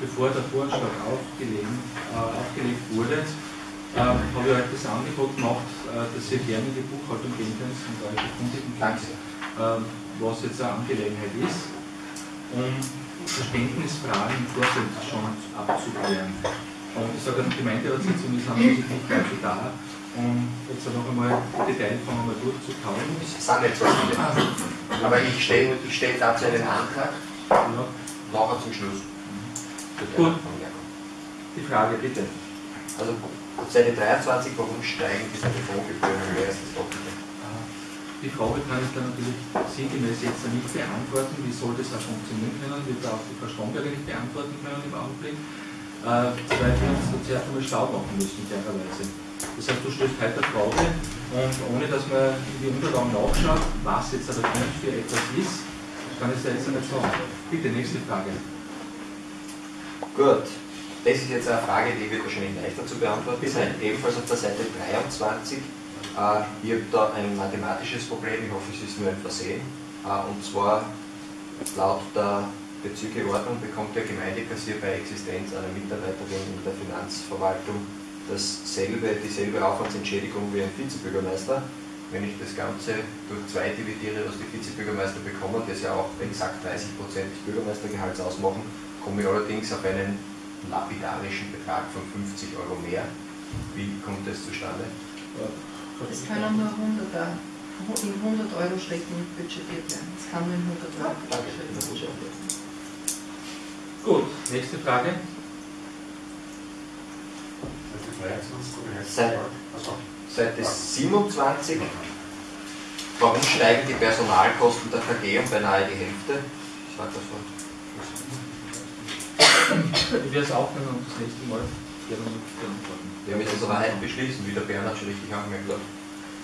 bevor der Vorschlag aufgelegen, äh, aufgelegt wurde, äh, habe ich euch das Angebot gemacht, äh, dass ihr gerne in die Buchhaltung gehen könnt und euch erkundigen könnt, äh, was jetzt eine Angelegenheit ist, um Verständnisfragen im Vorfeld schon abzuklären. Und ich sage, die Gemeinderatssitzung ist an sich nicht dazu da, um jetzt noch einmal die Detailfragen einmal durchzukauen. Es sind nicht so viele. Aber ich stelle ich stell dazu einen Antrag, Ja. nachher zum Schluss. Gut. Die Frage bitte. Also Seite 23, warum steigen diese Depotgebühren höher als das? Die Frage kann ich dann natürlich sinngemäß jetzt nicht beantworten. Wie soll das auch funktionieren können? Wird auch die Frau Stromberger nicht beantworten können im Augenblick. Äh, zweitens, du zuerst einmal schlau machen müssen, klarerweise. Das heißt, du stellst heute eine Frage und ohne dass man in die Unterlagen nachschaut, was jetzt aber für etwas ist, kann ich es dir jetzt nicht sagen. Bitte, nächste Frage. Gut, das ist jetzt eine Frage, die wird wahrscheinlich leichter zu beantworten sein. Ebenfalls auf der Seite 23. Äh, ich habe da ein mathematisches Problem, ich hoffe, es ist nur ein Versehen. Äh, und zwar laut der Bezügeordnung bekommt der Gemeindekassier bei Existenz einer Mitarbeiterin in der Finanzverwaltung dasselbe, dieselbe Aufwandsentschädigung wie ein Vizebürgermeister. Wenn ich das Ganze durch zwei dividiere, was die Vizebürgermeister bekommen, das ja auch exakt 30% des Bürgermeistergehalts ausmachen, komme ich allerdings auf einen lapidarischen Betrag von 50 Euro mehr. Wie kommt das zustande? Es können nur 100, Euro- in 100 Euro Schritten budgetiert werden. Es kann nur in 100 Euro Schritten budgetiert werden. Gut, nächste Frage. Seit- Seite 27. Warum steigen die Personalkosten der KG um beinahe die Hälfte? Ich sage das Wort. Ich werde es aufnehmen und das nächste Mal gerne beantworten. Wir müssen es aber heute beschließen, wie der Bernhard schon richtig angemerkt hat.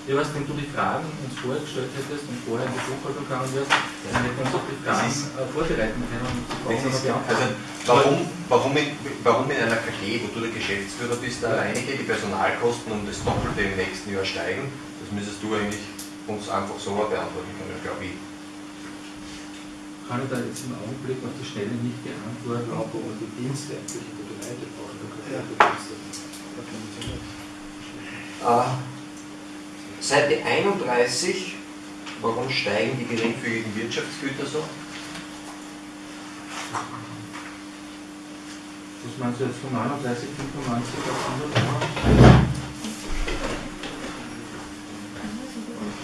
Ja, was, wenn du die Fragen uns vorher gestellt hättest und vorher in die Buchhaltung gegangen wärst, dann hätten wir uns auch die Fragen ist- äh, vorbereiten können und die Fragen ist, also, warum, warum, in, warum in einer KG, wo du der Geschäftsführer bist, der alleinige, die Personalkosten um das Doppelte im nächsten Jahr steigen, das müsstest du eigentlich uns einfach so beantworten können, glaube ich. Kann ich da jetzt im Augenblick auf die Schnelle nicht beantworten. Auch um die Dienste eigentlich man die Dienste. Äh, Seite 31, warum steigen die geringfügigen Wirtschaftsgüter so? Was meinst du jetzt von 39, 95 auf 100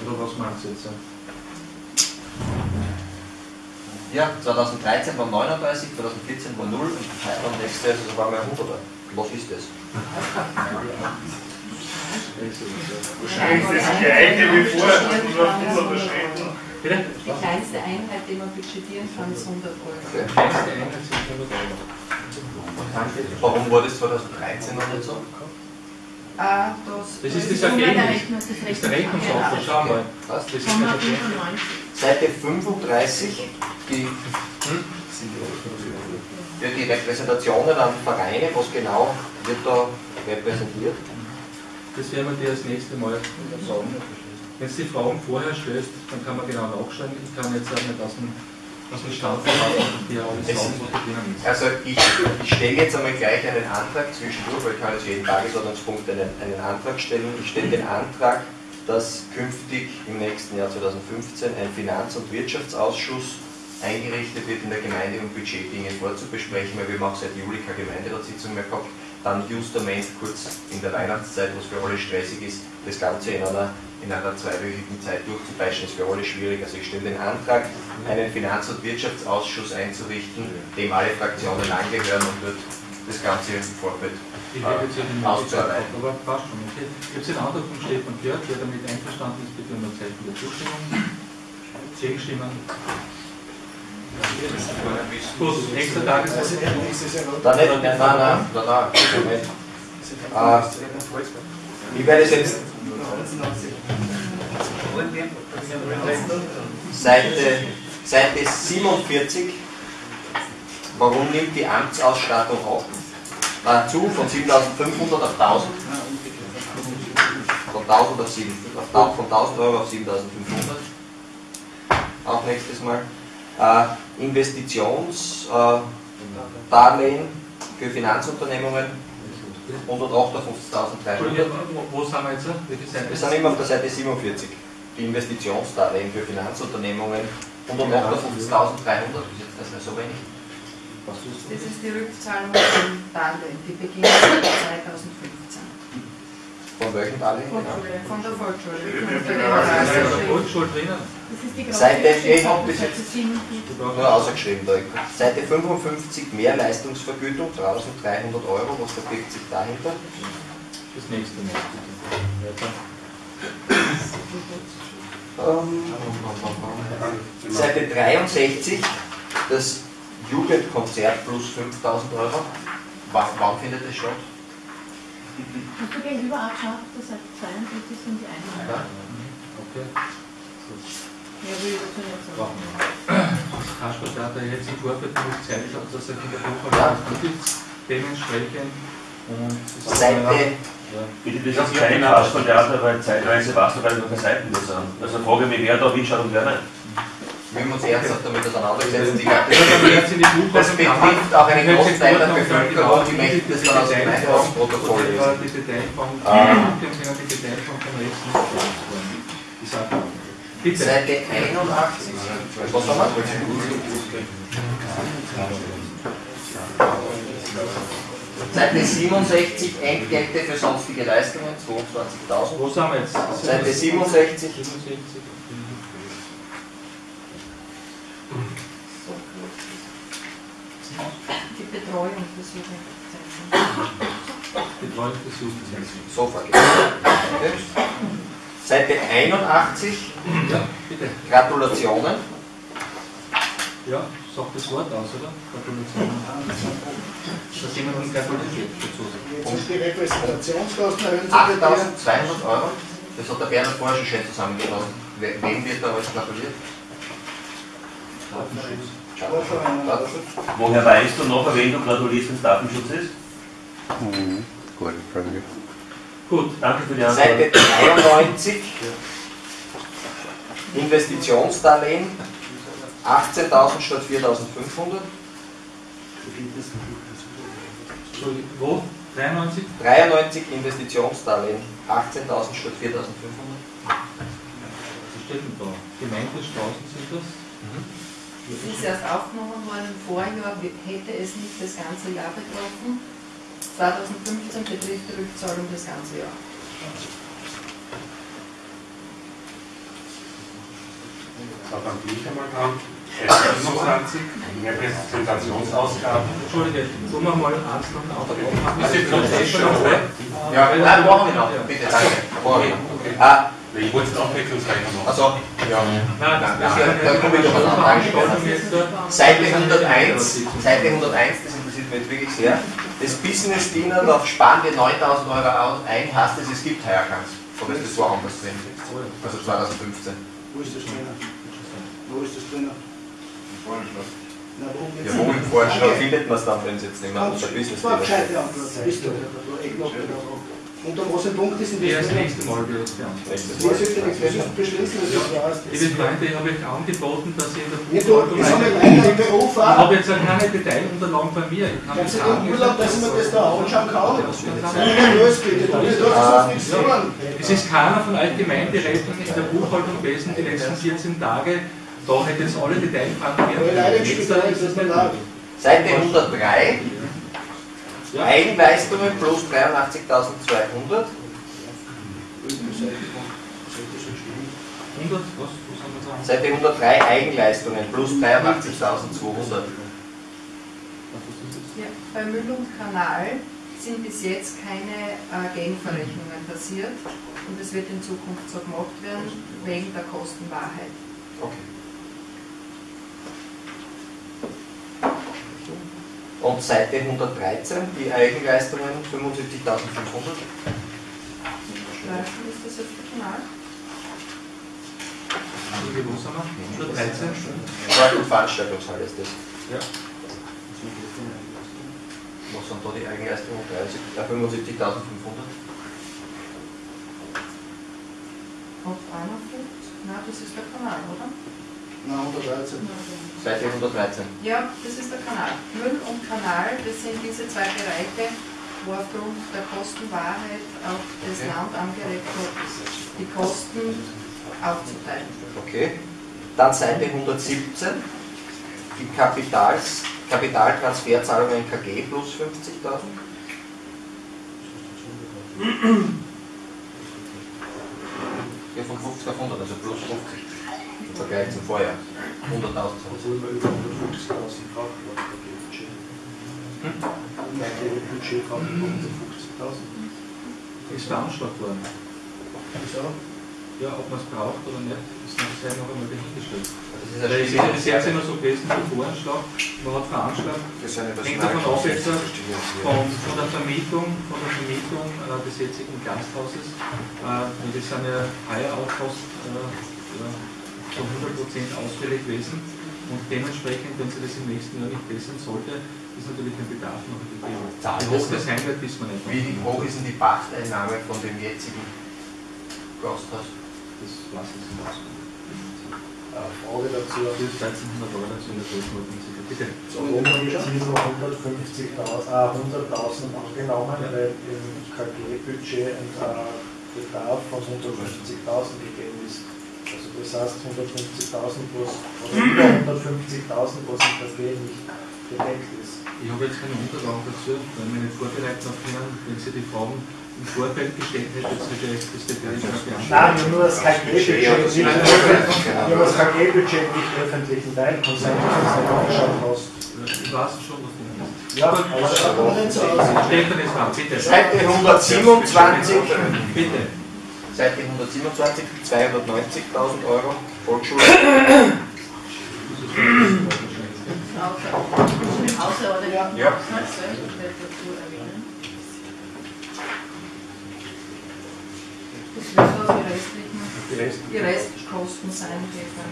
Oder was meinst du jetzt? Ja, 2013 waren 39, 2014 war 0 und Jahr ist es auf einmal 100. Was ist das? Wahrscheinlich das gleiche wie vorher, 100 Schritten. Bitte? Die kleinste Einheit, die man budgetieren kann, ist 100 Euro. Okay. Kleinste Einheit sind 100 Euro. Warum war das 2013 noch nicht so? Ah, das, Das ist das Ergebnis. Rechnung- Das ist der Rechnungsaufwand, schau mal. Das ist das Ergebnis. 195. Seite 35, die, ja, die Repräsentationen an Vereine, was genau wird da repräsentiert? Das werden wir dir das nächste Mal sagen. Wenn du die Fragen vorher stellst, dann kann man genau nachschauen. Ich kann jetzt auch nicht aus dem, aus dem Stand verraten, dir alles Es- sagen, was drinnen ist. Also ich, ich stelle jetzt einmal gleich einen Antrag zwischendurch, weil ich kann jetzt jeden Tagesordnungspunkt einen, einen Antrag stellen. Ich stelle den Antrag, dass künftig im nächsten Jahr 2015 ein Finanz- und Wirtschaftsausschuss eingerichtet wird in der Gemeinde, um Budgetdinge vorzubesprechen, weil wir haben auch seit Juli keine Gemeinderatssitzung mehr gehabt. Dann justament kurz in der Weihnachtszeit, was für alle stressig ist, das Ganze in einer, in einer zweiwöchigen Zeit durchzupeitschen, ist für alle schwierig. Also ich stelle den Antrag, einen Finanz- und Wirtschaftsausschuss einzurichten, dem alle Fraktionen angehören und wird das Ganze im Vorfeld Ich hätte jetzt ja die Möglichkeit auszuarbeiten. aber passt schon. Okay. Ich habe den Antrag von Stefan gehört, wer damit einverstanden ist, bitte um ein Zeichen der Zustimmung. Zehn Stimmen. Gut, nächster Tagesordnung. Nein, nein, nein, nein, nein, nein, nein. Äh, ich werde es jetzt Seite, Seite 47. Warum nimmt die Amtsausstattung ab? Äh, zu von 7500 auf 1000? Von 1000 auf 7, auf 1000, von 1000 Euro auf 7500. Auch nächstes Mal. Äh, Investitions, äh, für Finanzunternehmungen 158.300. Entschuldigung, wo, wo sind wir jetzt? Wir sind immer auf der Seite 47. Die Investitionsdarlehen für Finanzunternehmungen 158.300. Ist jetzt das nicht so wenig? Das ist die Rückzahlung von Darlehen, die beginnt 2015. Von welchen Darlehen? Von genau? der Volksschule. Ja der Volksschule drinnen? Das ist die Seite ich hab bis Seite jetzt- 47. Du brauchst- Nur ausgeschrieben da. Seite 55 Mehrleistungsvergütung 1300 Euro. Was verbirgt sich dahinter? Das nächste Mal. Weiter. Seite 63, das Jugendkonzert plus 5000 Euro. Wann, wann findet das statt? Du gegenüber auch geschaut, das Seite 42 sind die Einnahmen. Ja. Okay. Nicht wir. Kasper, da hat er jetzt im Vorfeld Zeit gehabt, dass er der. Buchhaltung gut ist, dementsprechend. Und das Seite, ja. Bitte, das ist kein Kaspertheater, weil zeitweise warst du, weil noch keine Seiten da sind. Also frage mich, wer da hinschaut und wer nicht. wir haben uns ernsthaft damit wenn in die das Buchhaltung betrifft auch einen Ich großen Teil der Bevölkerung, die möchten das dann aus dem Einkaufsprotokoll die lesen. Die Ah. die können die Detailfragen vom Rest nicht beantworten. Die Sache. Bitte. Seite 81. Was haben wir? Seite 67 Entgelte für sonstige Leistungen 22.000. Wo sind wir jetzt? Seite 67. 67. Die Betreuung des Jugendzentren. Betreuung des Jugendzentrum. Sofa. Okay. Seite 81. Ja, bitte. Gratulationen. Ja, sagt das Wort aus, oder? Gratulation. Dass jemandem gratuliert dazu. Jetzt ist die Repräsentationskosten erhöhen sich bei dir. 8200 Euro. Das hat der Bernhard vorher schon schön zusammengefasst. We- Wem wird da alles gratuliert? Oder so. Woher weißt du noch, wen du gratulierst, wenn es Datenschutz ist? Gute Frage. Gut, Danke für die Antwort. Seite 93. Investitionsdarlehen. 18.000 statt 4.500. Entschuldigung, wo? 93? 93 Investitionsdarlehen. 18.000 statt 4.500. Was steht denn da? Gemeindestraßen sind das? Es ist erst aufgenommen worden im Vorjahr, hätte es nicht das ganze Jahr betroffen. 2015 betrifft die Rückzahlung das ganze Jahr. Dann bin ich einmal dran. Seite 25, Repräsentationsausgaben. Entschuldige, tun wir mal eins nach dem anderen aufmachen. Ist jetzt noch eh schon? Ja, nein, machen wir noch. Bitte, danke. Machen. Ah, Ich wollte es Abwechslungsrechnung machen. also, ja. Nein, das Ja, ist da komme ich. Veranstaltung jetzt da. Seite 101, Seite 101, das interessiert mich jetzt wirklich sehr. Das Business Dinner auf Sparen wir 9000 Euro aus ein, heißt es, es gibt heuer keins. Oder ist das woanders drin? Also 2015. Wo ist das drinnen? Wo ist das drinnen? Na, wo Ja, wo im Vorschlag findet man es dann, wenn es jetzt nicht mehr unter Business Das war eine Dinner gescheite steht? Du? Und um was ein Punkt ist in Ja, das drinnen? nächste Mal wird es beantwortet. Liebe Freunde, ich habe euch angeboten, dass ihr in der Ja, du, Buchhaltung ja im Beruf Ich auch. habe jetzt auch keine Detailunterlagen bei mir. Ich kann das du im Urlaub, dass ich mir das da anschauen kann? Du. Es ist keiner von euch gemeint, die Rechnung in der Buchhaltung gewesen die letzten 14 Tage. Da hätte jetzt alle Detailfragen nicht laut. Seite 103, Ja. Eigenleistungen plus 83.200. 100, was? Was haben wir da? Seite 103, Eigenleistungen plus 83.200. Ja, bei Müll und Kanal sind bis jetzt keine äh, Gegenverrechnungen passiert und es wird in Zukunft so gemacht werden, wegen der Kostenwahrheit. Okay. Und Seite 113, die Eigenleistungen 75.500. Streifen ist das jetzt der Kanal? Entschuldige, wo sind wir? 113? Sport- und Veranstaltungshalle ist das. Ja. Was sind da die Eigenleistungen? 30, äh, 75.500. Auf 51? Nein, das ist der Kanal, oder? Nein, 113. Seite 113. Ja, das ist der Kanal. Müll und Kanal, das sind diese zwei Bereiche, wo aufgrund der Kostenwahrheit auch das Okay. Land angeregt hat, die Kosten aufzuteilen. Okay. Dann Seite 117. Die Kapitals, Kapitaltransferzahlungen KG plus 50.000. Ja, von 50 auf 100, also plus 50. Im Vergleich zum Vorjahr. 100.000. Also immer über 150.000 drauf, glaube ich, Budget. Hm? Mein Budget von 150.000. Ist veranschlagt worden. Wieso? Ja, ob man es braucht oder nicht, ist noch sehr noch einmal dahingestellt. Das ist Stichwort. immer so gewesen, der Voranschlag, man hat veranschlagt, Hängt davon ab, jetzt, Personalkosten. von, von der Vermietung, von der Vermietung äh, des jetzigen Gasthauses, äh, das sind ja heuer auch fast äh, ja, zu 100% ausfällig gewesen und dementsprechend, wenn sie das im nächsten Jahr nicht bessern sollte, ist natürlich ein Bedarf noch gegeben. Zahlt Wie hoch das sein wird, wissen wir nicht. Wie hoch ist denn die Pachteinnahme von dem jetzigen Gasthaus? Das weiß ich nicht. Eine Frage dazu. Das ist 1300 Euro, so in der Größenordnung. Bitte. So oben hier nur 150.000 äh, 100.000 angenommen, Ja. weil im KG-Budget ein äh, Bedarf von 150.000 gegeben ist. Das heißt 150.000 plus oder über 150.000, was im KG nicht gedeckt ist. Ich habe jetzt keine Unterlagen dazu, weil wir nicht vorbereiten auf können. Wenn Sie die Fragen im Vorfeld gestellt hätten, hätte ich das Detail schon Nein, beantwortet. wir haben nur das KG-Budget nicht, wir haben das KG-Budget nicht öffentlichen Teil kann sein, dass du es nicht angeschaut hast. Ich weiß schon, was du meinst. Ja, aber es schaut aber nicht so aus. Stefan ist dran, bitte. Seite 127. Bitte. Seite 127, 290.000 Euro, Volksschule. Außerordentlich Ja. Haushaltsgeld dazu erwähnen. Das wird so die restlichen, Die Rest. die Restkosten sein, die von,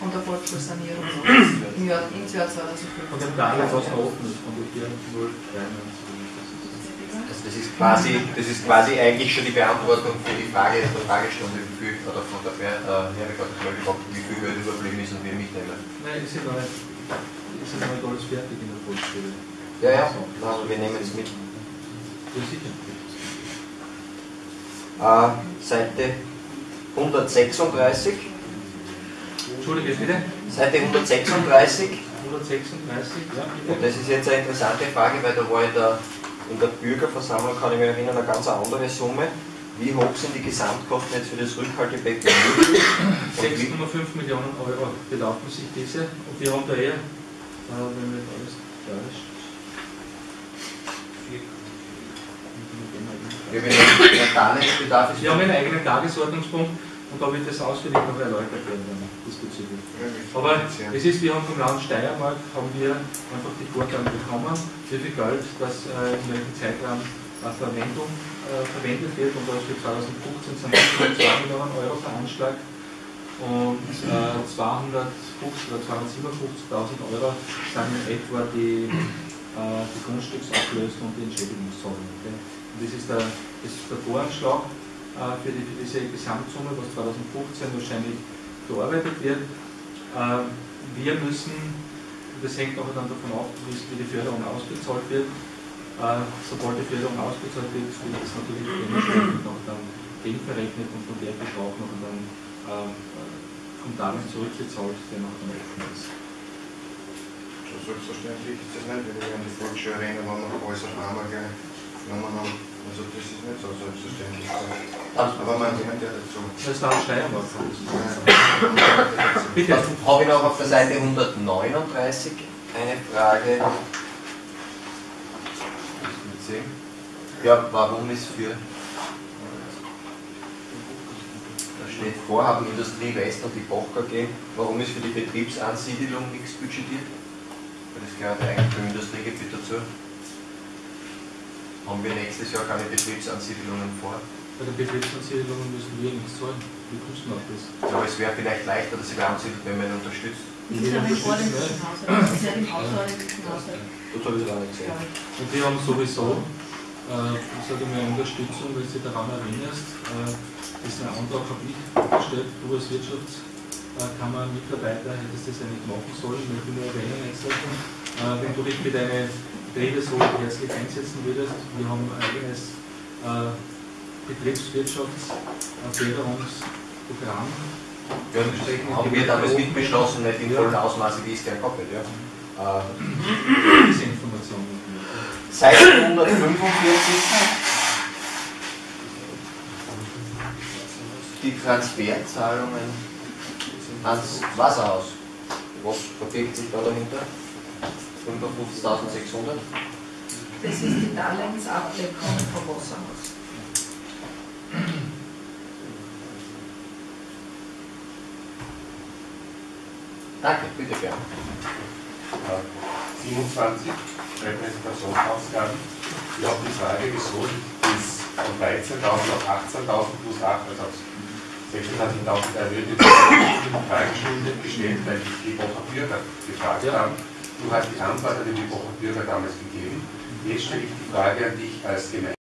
von der Volksschulsanierung im Jahr, ins Jahr 2015. Von dem Darlehen, was noch offen ist, von der 403. Also das ist quasi, das ist quasi eigentlich schon die Beantwortung für die Frage der Fragestunde, wie viel, oder von der Ver- äh, gefragt, wie viel Geld überblieben ist und wir mitnehmen. Nein, ist ja noch nicht, ist ja noch nicht alles fertig in der Volksschule. Ja, ja, also wir nehmen es mit. Ja, sicher. Äh, Seite 136, Entschuldige, bitte. Seite 136, 136, ja, und das ist jetzt eine interessante Frage, weil da war in der, in der Bürgerversammlung, kann ich mich erinnern, eine ganz andere Summe. Wie hoch sind die Gesamtkosten jetzt für das Rückhaltebecken? Und wie- 6,5 Millionen Euro belaufen sich diese und wir haben da eher, äh, wenn wir alles Darlehensbedarf ist. Wir haben einen eigenen Tagesordnungspunkt und da wird das ausführlich noch erläutert werden dann diesbezüglich. Aber es ist, wir haben vom Land Steiermark haben wir einfach die Vorgaben bekommen, wie viel Geld das äh, in welchem Zeitraum äh, Verwendung äh, verwendet wird und das für 2015 sind 2 Millionen Euro veranschlagt und äh, 250 oder 257.000 Euro sind in etwa die, äh, die Grundstücksauflösung und die Entschädigungszahlung. Okay? Und das ist der, das ist der Voranschlag für, die, für diese Gesamtsumme, was 2015 wahrscheinlich bearbeitet wird. Äh, wir müssen, das hängt auch dann davon ab, wie die Förderung ausgezahlt wird. Äh, sobald die Förderung ausgezahlt wird, wird es natürlich dementsprechend noch dann gegenverrechnet und von der Betrag noch dann ähm, äh, vom Darlehen zurückgezahlt, der noch dann offen ist. Selbstverständlich ist das nicht, weil wir an die Volksschule erinnern, wenn wir einmal gleich genommen haben. Also das ist nicht so selbstverständlich. Aber man lernt ja dazu. Das ist der Steiermark. Bitte. Habe ich noch auf der Seite 139 eine Frage. Ja, warum ist für. Da steht Vorhaben Industrie West und die Boch AG. Warum ist für die Betriebsansiedelung nichts budgetiert? Weil das gehört eigentlich zum Industriegebiet dazu. Haben wir nächstes Jahr keine Betriebsansiedlungen vor? Bei den Betriebsansiedlungen müssen wir nichts zahlen. Wir kosten auch das. Ja, aber es wäre vielleicht leichter, dass sie wer ansiedelt, wenn man ihn unterstützt. Das ist ja im ordentlichen Haushalt. Das ist ja im außerordentlichen Haushalt. Das habe ich auch nicht gesehen. ich. Und wir haben sowieso, äh, ich sage mal, Unterstützung, wenn du dich daran erinnerst, äh, diesen Antrag habe ich gestellt, du als Wirtschaftsminister äh, Kammermitarbeiter hättest das ja nicht machen sollen, ich will nur erwähnen. Äh, wenn du dich für deine Betriebe so herzlich einsetzen würdest, wir haben ein eigenes äh, Betriebswirtschaftsförderungsprogramm. Ja, das haben wir damals nicht beschlossen, nicht in vollem Ausmaße, wie es gern gehabt ja. Äh, Diese Informationen. Seite 145. Die Transferzahlungen ans Wasserhaus. Was verbirgt sich da dahinter? 55.600? Das ist die Darlehensabdeckung vom Wasserhaus. Danke, bitte gern. 27 Repräsentationsausgaben. Ich habe die Frage, wieso ist von 13.000 auf 18.000 plus 8, also auf 26.000 erhöht, die Frage gestellt, weil die Liebacher Bürger gefragt Ja. haben. Du hast die Antwort an Liebacher Bürger damals gegeben. Jetzt stelle ich die Frage an dich als Gemeinde.